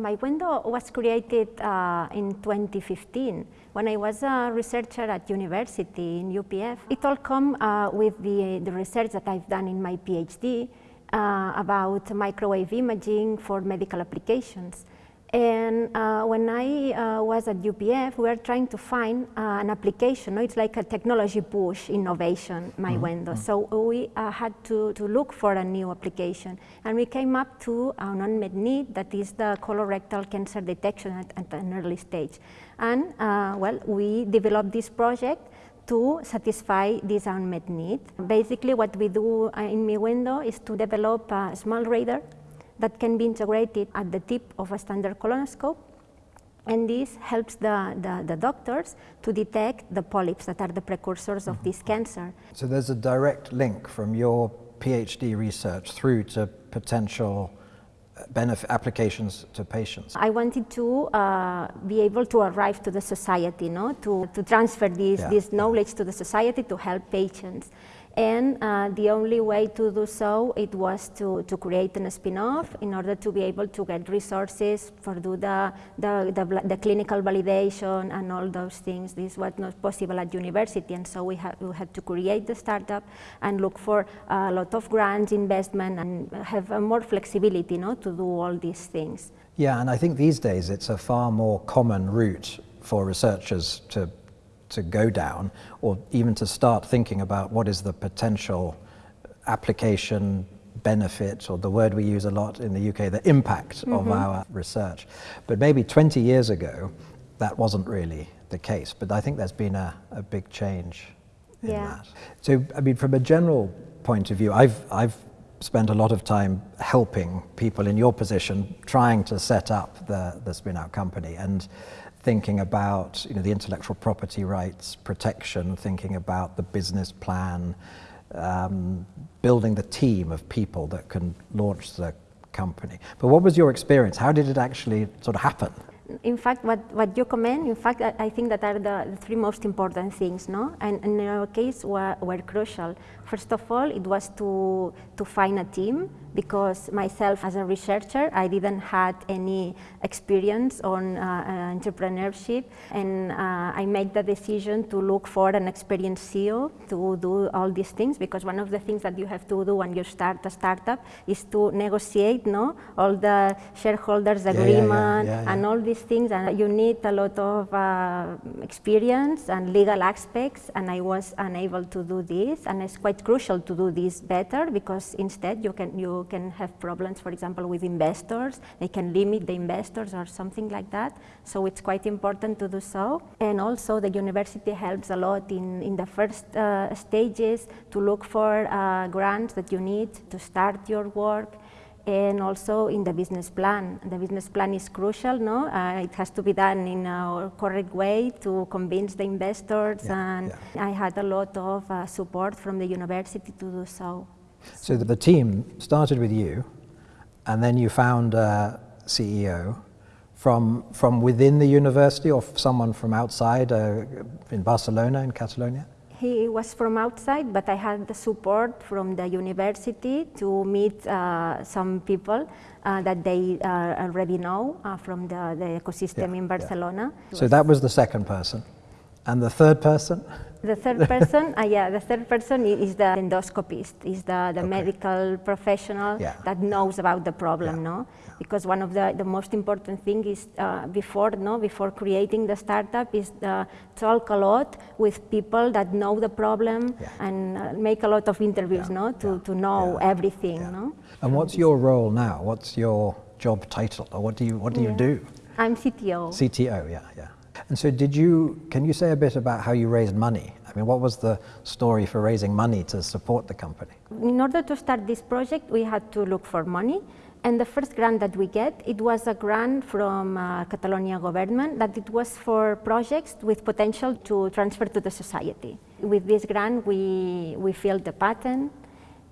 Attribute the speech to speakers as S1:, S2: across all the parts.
S1: MiWEndo was created uh, in 2015 when I was a researcher at university in UPF. It all come uh, with the, the research that I've done in my PhD uh, about microwave imaging for medical applications. And uh, when I uh, was at UPF, we were trying to find uh, an application. It's like a technology push innovation, my mm -hmm. window. So we uh, had to, to look for a new application. And we came up to an unmet need that is the colorectal cancer detection at, at an early stage. And uh, well, we developed this project to satisfy this unmet need. Basically what we do uh, in MiWEndo is to develop a small radar that can be integrated at the tip of a standard colonoscope and this helps the, the, the, doctors to detect the polyps that are the precursors of this cancer.
S2: So there's a direct link from your PhD research through to potential uh, benefit applications to patients.
S1: I wanted to uh, be able to arrive to the society, no? to, to transfer this, yeah. this knowledge to the society to help patients and uh, the only way to do so it was to, to create a spin-off in order to be able to get resources for do the, the, the, the, clinical validation and all those things. This was not possible at university and so we, ha we had to create the startup and look for a lot of grants, investment and have more flexibility no, to do all these things.
S2: Yeah, and I think these days it's a far more common route for researchers to to go down or even to start thinking about what is the potential application benefit or the word we use a lot in the UK, the impact mm -hmm. of mm-hmm. our research. But maybe 20 years ago, that wasn't really the case. But I think there's been a, a big change in yeah. that. So, I mean, from a general point of view, I've, I've spent a lot of time helping people in your position trying to set up the, the spin out company. And thinking about you know, the intellectual property rights protection, thinking about the business plan, um, building the team of people that can launch the company. But what was your experience? How did it actually sort of happen?
S1: in fact, what, what you comment, in fact, I think that are the, three most important things, no? And, and in our case, were, were crucial. First of all, it was to, to find a team because myself as a researcher, I didn't had any experience on uh, uh, entrepreneurship. And uh, I made the decision to look for an experienced CEO to do all these things because one of the things that you have to do when you start a startup is to negotiate no, all the shareholders agreement yeah, yeah, yeah, and all these things. And you need a lot of uh, experience and legal aspects. And I was unable to do this. And it's quite crucial to do this better because instead you can, you can have problems, for example, with investors. They can limit the investors or something like that. So it's quite important to do so. And also the university helps a lot in, in the first uh, stages to look for uh, grants that you need to start your work and also in the business plan. The business plan is crucial, no? Uh, it has to be done in a correct way to convince the investors yeah, and yeah. I had a lot of uh, support from the university to do so.
S2: So the team started with you, and then you found a CEO from, from within the university or someone from outside uh, in Barcelona, in Catalonia?
S1: He was from outside, but I had the support from the university to meet uh, some people uh, that they uh, already know uh, from the, the ecosystem yeah, in Barcelona.
S2: Yeah. So that was the second person. And the third person?
S1: The third person, uh, yeah, the third person is the endoscopist, is the, the okay. medical professional yeah. that knows about the problem, yeah. no? Because one of the, the most important thing is uh, before, no, before creating the startup is the, talk a lot with people that know the problem yeah. and uh, make a lot of interviews, no, to, to know everything, no?
S2: And what's your role now? What's your job title, or what do you, what do you do?
S1: I'm CTO.
S2: CTO, yeah, yeah. And so did you, can you say a bit about how you raised money? I mean, what was the story for raising money to support the company?
S1: In order to start this project, we had to look for money. And the first grant that we get, it was a grant from uh, Catalonia government that it was for projects with potential to transfer to the society. With this grant, we, we filled the patent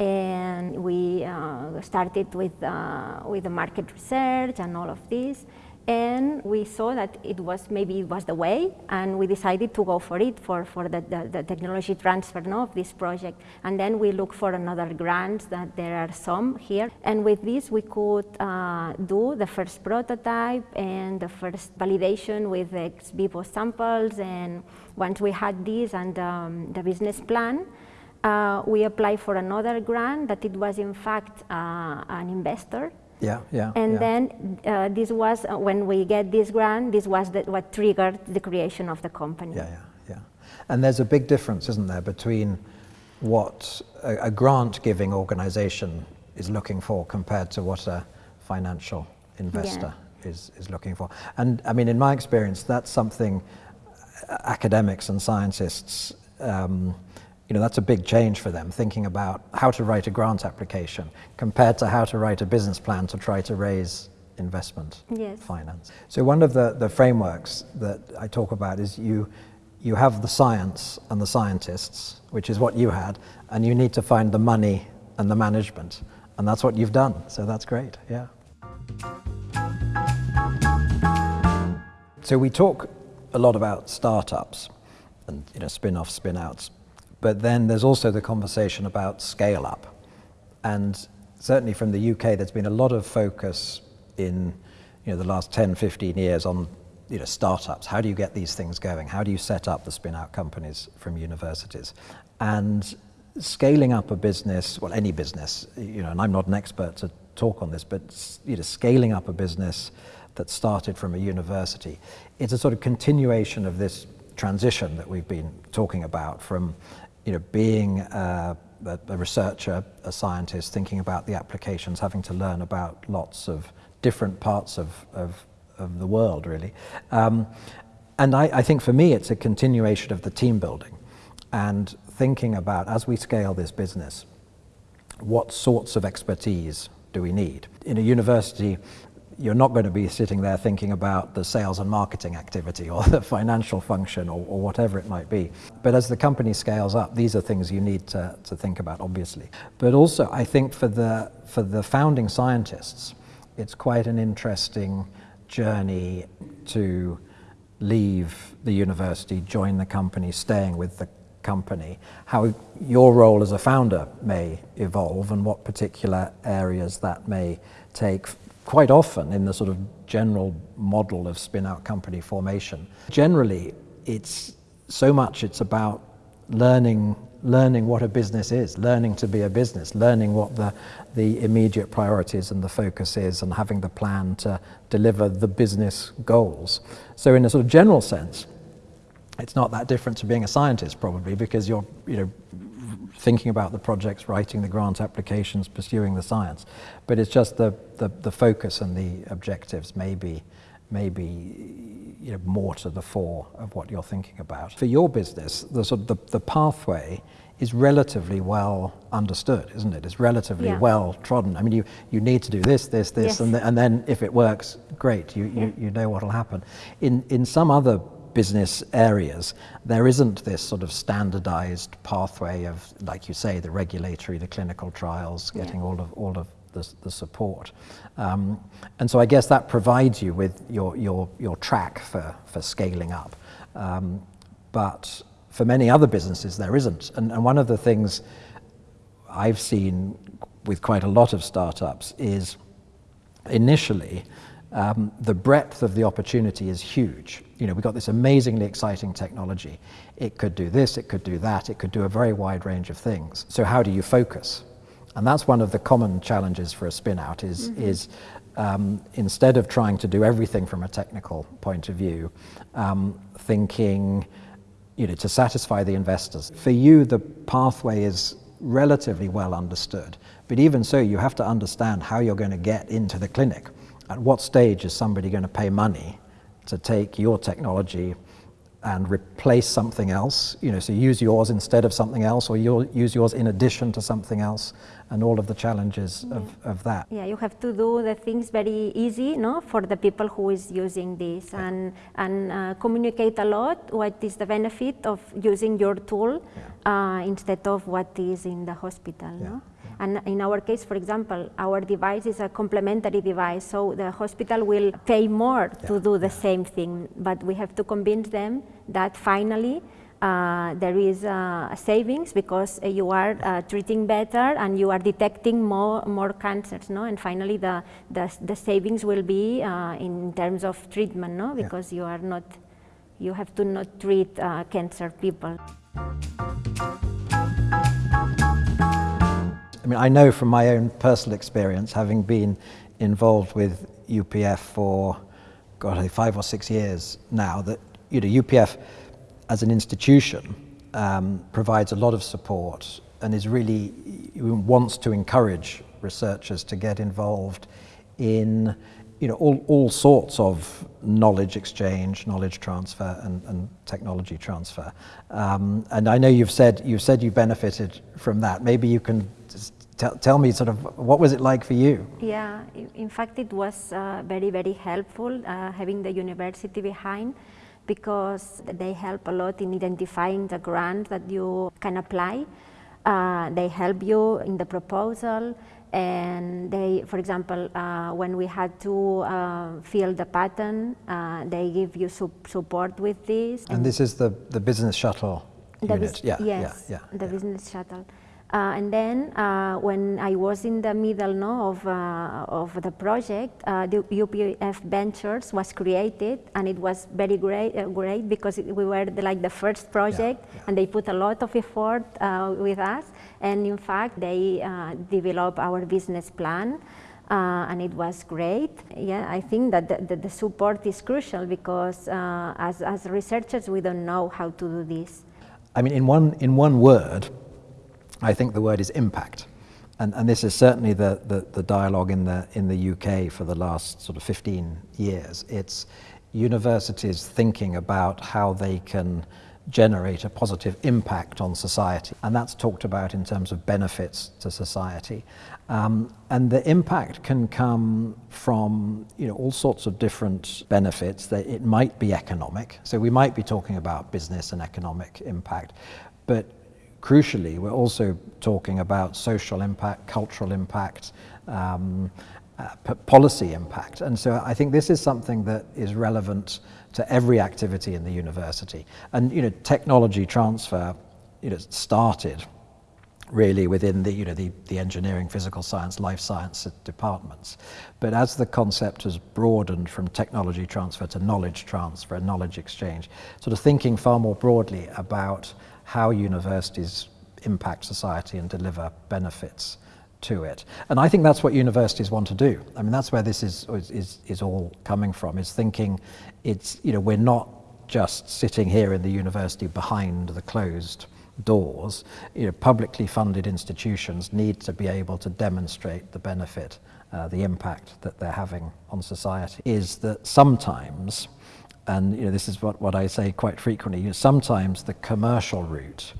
S1: and we uh, started with, uh, with the market research and all of this and we saw that it was maybe it was the way and we decided to go for it for, for the, the, the technology transfer no, of this project. And then we look for another grants that there are some here. And with this we could uh, do the first prototype and the first validation with ex vivo samples. And once we had this and um, the business plan uh, we applied for another grant that it was in fact uh, an investor
S2: yeah, yeah.
S1: And
S2: yeah.
S1: then uh, this was, uh, when we get this grant, this was the, what triggered the creation of the company.
S2: Yeah, yeah, yeah. And there's a big difference, isn't there, between what a, a grant-giving organization is looking for compared to what a financial investor yeah. is, is looking for. And I mean, in my experience, that's something academics and scientists um, you know, that's a big change for them, thinking about how to write a grant application compared to how to write a business plan to try to raise investment
S1: yes.
S2: finance. So one of the, the frameworks that I talk about is you, you have the science and the scientists, which is what you had, and you need to find the money and the management. And that's what you've done, so that's great, yeah. So we talk a lot about startups and you know, spin-offs, spin-outs. But then there's also the conversation about scale up. And certainly from the UK, there's been a lot of focus in you know, the last 10, 15 years on you know, startups. How do you get these things going? How do you set up the spin out companies from universities? And scaling up a business, well, any business, you know, and I'm not an expert to talk on this, but you know, scaling up a business that started from a university, it's a sort of continuation of this transition that we've been talking about from you know, being a, a, researcher, a scientist, thinking about the applications, having to learn about lots of different parts of, of, of the world, really. Um, and I, I, think for me, it's a continuation of the team building and thinking about, as we scale this business, what sorts of expertise do we need? In a university, you're not going to be sitting there thinking about the sales and marketing activity or the financial function or, or, whatever it might be. But as the company scales up, these are things you need to, to think about, obviously. But also, I think for the, for the founding scientists, it's quite an interesting journey to leave the university, join the company, staying with the company, how your role as a founder may evolve and what particular areas that may take quite often in the sort of general model of spin-out company formation. Generally, it's so much it's about learning learning what a business is, learning to be a business, learning what the, the immediate priorities and the focus is and having the plan to deliver the business goals. So in a sort of general sense, it's not that different to being a scientist probably because you're you know thinking about the projects, writing the grant applications, pursuing the science. But it's just the, the, the focus and the objectives may be, may be you know, more to the fore of what you're thinking about. For your business, the, sort of the, the pathway is relatively well understood, isn't it? It's relatively yeah. well trodden. I mean, you, you need to do this, this, this, yes. and, the, and then if it works, great, you, yeah. you, you know what will happen. In, in some other business areas, there isn't this sort of standardized pathway of, like you say, the regulatory, the clinical trials, getting yeah. all of all of the, the support. Um, and so I guess that provides you with your, your, your track for, for scaling up. Um, but for many other businesses, there isn't. And, and one of the things I've seen with quite a lot of startups is initially um, the breadth of the opportunity is huge. You know, we've got this amazingly exciting technology. It could do this, it could do that, it could do a very wide range of things. So how do you focus? And that's one of the common challenges for a spin-out is, mm -hmm. is um, instead of trying to do everything from a technical point of view, um, thinking, you know, to satisfy the investors. For you, the pathway is relatively well understood. But even so, you have to understand how you're going to get into the clinic at what stage is somebody going to pay money to take your technology and replace something else, you know, so use yours instead of something else, or you'll use yours in addition to something else, and all of the challenges yeah. of, of that.
S1: Yeah, you have to do the things very easy, no, for the people who is using this, yeah. and and uh, communicate a lot what is the benefit of using your tool yeah. uh, instead of what is in the hospital, no. And in our case, for example, our device is a complementary device, so the hospital will pay more yeah. to do the same thing, but we have to convince them that finally uh, there is uh, savings because uh, you are uh, treating better and you are detecting more more cancers, no? And finally, the the, the savings will be uh, in terms of treatment, no? Because yeah. you are not, you have to not treat uh, cancer people.
S2: I mean, I know from my own personal experience, having been involved with UPF for, God, five or six years now, that you know UPF as an institution, um, provides a lot of support and is really wants to encourage researchers to get involved in you know, all, all sorts of knowledge exchange, knowledge transfer, and, and technology transfer. Um, and I know you've said you've said you benefited from that. Maybe you can tell me sort of what was it like for you?
S1: Yeah, in fact, it was uh, very very helpful uh, having the university behind because they help a lot in identifying the grant that you can apply. Uh, they help you in the proposal and they, for example, uh, when we had to uh, fill the pattern, uh, they give you su support with this.
S2: And, and, this is the, the business shuttle
S1: the
S2: unit?
S1: Yeah, yes, yeah, yeah, the business shuttle. Uh, and then uh, when I was in the middle no, of, uh, of the project, uh, the UPF Ventures was created and it was very great, uh, great because it, we were the, like the first project yeah, yeah. and they put a lot of effort uh, with us and in fact they developed our business plan and it was great. Yeah, I think that the, the, the support is crucial because as, as researchers we don't know how to do this.
S2: I mean in one, in one word, I think the word is impact. And, and this is certainly the, the, the, dialogue in the, in the UK for the last sort of 15 years. It's universities thinking about how they can generate a positive impact on society. And that's talked about in terms of benefits to society. Um, and the impact can come from you know, all sorts of different benefits. That it might be economic. So we might be talking about business and economic impact. But crucially, we're also talking about social impact, cultural impact, um, uh, policy impact. And so I think this is something that is relevant to every activity in the university. And you know, technology transfer you know, started really within the, you know, the, the engineering, physical science, life science departments. But as the concept has broadened from technology transfer to knowledge transfer, and knowledge exchange, sort of thinking far more broadly about how universities impact society and deliver benefits to it. And I think that's what universities want to do. I mean, that's where this is, is, is all coming from, is thinking it's, you know, we're not just sitting here in the university behind the closed doors. You know, publicly funded institutions need to be able to demonstrate the benefit, uh, the impact that they're having on society. Is that sometimes and you know, this is what, what I say quite frequently, you know, sometimes the commercial route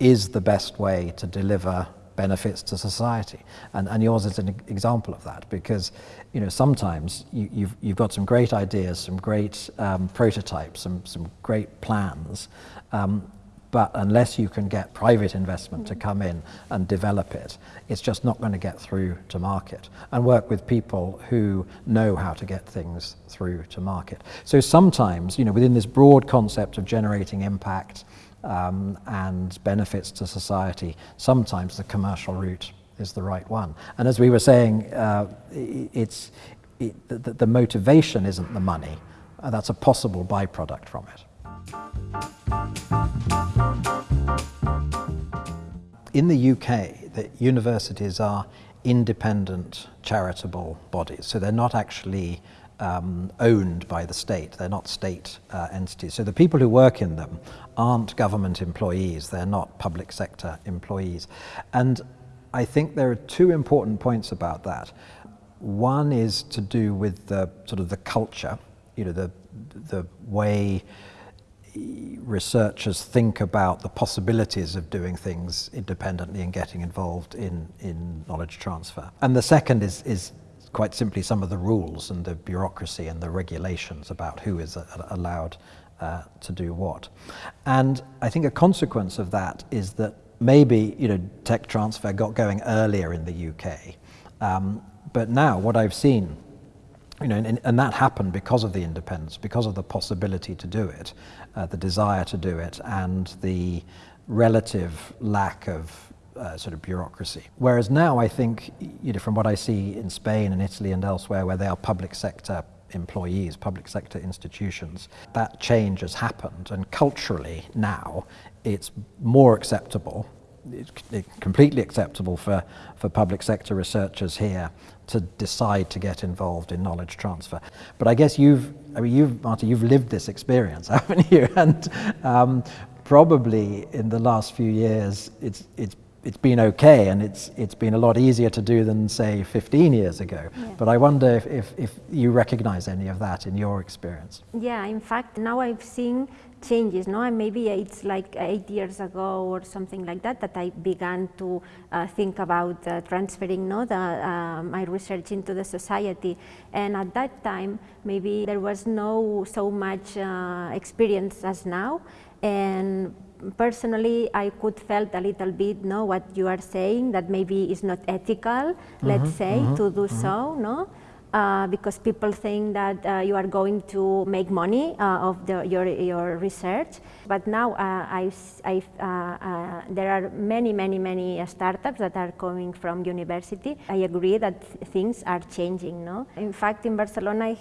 S2: is the best way to deliver benefits to society. And, and yours is an example of that because you know, sometimes you, you've, you've got some great ideas, some great um, prototypes, some, some great plans, um, but unless you can get private investment to come in and develop it, it's just not going to get through to market and work with people who know how to get things through to market. So sometimes, you know, within this broad concept of generating impact um, and benefits to society, sometimes the commercial route is the right one. And as we were saying, uh, it's, it, the, the motivation isn't the money, uh, that's a possible byproduct from it. In the UK, the universities are independent charitable bodies, so they're not actually um, owned by the state, they're not state uh, entities. So the people who work in them aren't government employees, they're not public sector employees. And I think there are two important points about that. One is to do with the sort of the culture, you know, the, the way researchers think about the possibilities of doing things independently and getting involved in, in knowledge transfer. And the second is, is quite simply some of the rules and the bureaucracy and the regulations about who is allowed uh, to do what. And I think a consequence of that is that maybe you know tech transfer got going earlier in the UK, um, but now what I've seen, you know, and, and, that happened because of the independence, because of the possibility to do it, uh, the desire to do it, and the relative lack of uh, sort of bureaucracy. Whereas now I think, you know, from what I see in Spain and Italy and elsewhere, where they are public sector employees, public sector institutions, that change has happened, and culturally now it's more acceptable completely acceptable for, for public sector researchers here to decide to get involved in knowledge transfer. But I guess you've, I mean, you've, Marta, you've lived this experience, haven't you? And um, probably in the last few years, it's, it's it's been okay and it's it's been a lot easier to do than say 15 years ago. Yeah. but i wonder if, if, if, you recognize any of that in your experience.
S1: Yeah in fact now i've seen changes no? And maybe it's like eight years ago or something like that that i began to uh, think about uh, transferring no? The, uh, my research into the society. And at that time maybe there was no so much uh, experience as now. And personally, I could felt a little bit, no, what you are saying, that maybe is not ethical, mm -hmm, let's say, mm -hmm, to do mm -hmm. so, no? Uh, because people think that uh, you are going to make money uh, of the, your, your research. But now uh, I, I, uh, uh, there are many, many, many startups that are coming from university. I agree that things are changing. No? In fact, in Barcelona,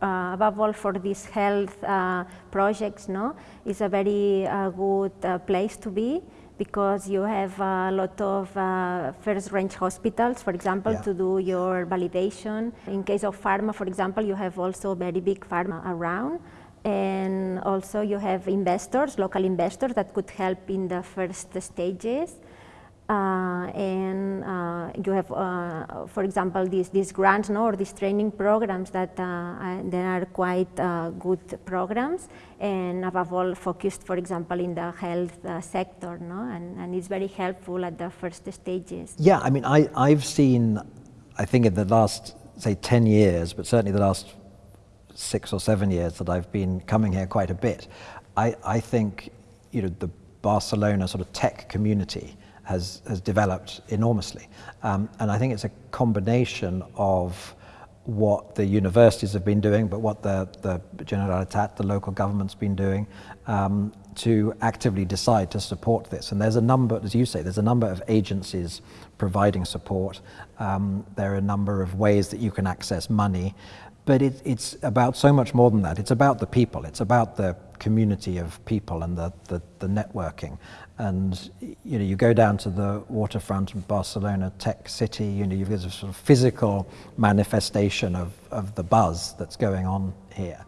S1: above all for these health projects, no, is a very good place to be because you have a lot of uh, first range hospitals, for example, yeah. to do your validation. In case of pharma, for example, you have also very big pharma around. And also you have investors, local investors that could help in the first stages. Uh, and uh, you have, uh, for example, these, these grants no, or these training programs that uh, there are quite good programs and above all focused, for example, in the health sector, no? and, and it's very helpful at the first stages.
S2: Yeah, I mean, I, I've seen, I think in the last, say, 10 years, but certainly the last six or seven years that I've been coming here quite a bit, I, I think, you know, the Barcelona sort of tech community has, has developed enormously. Um, and I think it's a combination of what the universities have been doing, but what the, the Generalitat, the local government's been doing, um, to actively decide to support this. And there's a number, as you say, there's a number of agencies providing support. Um, there are a number of ways that you can access money. But it, it's about so much more than that. It's about the people. It's about the community of people and the, the, the networking. And you know, you go down to the waterfront in Barcelona, tech city, you know, you've got a sort of physical manifestation of, of the buzz that's going on here.